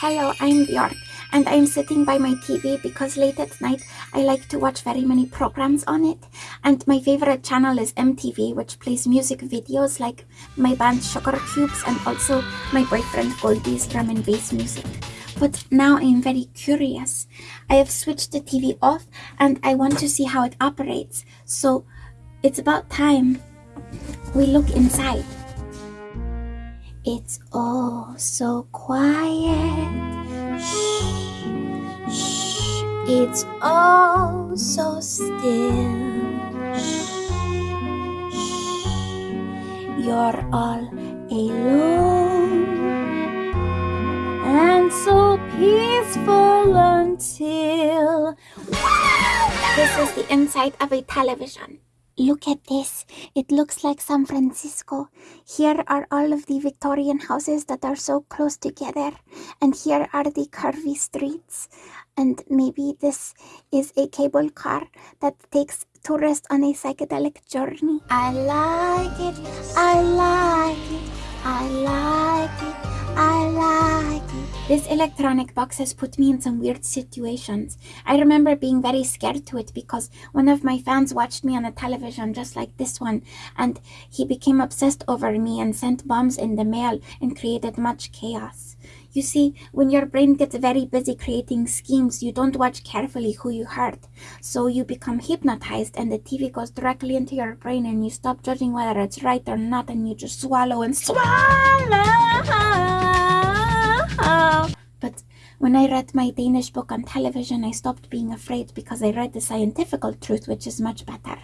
Hello, I'm Bjork, and I'm sitting by my TV because late at night I like to watch very many programs on it. And my favorite channel is MTV, which plays music videos like my band Sugar Cubes and also my boyfriend Goldie's drum and bass music. But now I'm very curious. I have switched the TV off and I want to see how it operates. So it's about time we look inside. It's all so quiet. It's all so still. You're all alone and so peaceful until. This is the inside of a television. Look at this. It looks like San Francisco. Here are all of the Victorian houses that are so close together. And here are the curvy streets. And maybe this is a cable car that takes tourists on a psychedelic journey. I like it. I like it. I like it. This electronic box has put me in some weird situations. I remember being very scared to it because one of my fans watched me on a television just like this one and he became obsessed over me and sent bombs in the mail and created much chaos. You see, when your brain gets very busy creating schemes, you don't watch carefully who you hurt. So you become hypnotized and the TV goes directly into your brain and you stop judging whether it's right or not and you just swallow and swallow. When I read my Danish book on television, I stopped being afraid because I read the scientific truth, which is much better.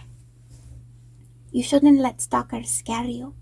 You shouldn't let stalkers scare you.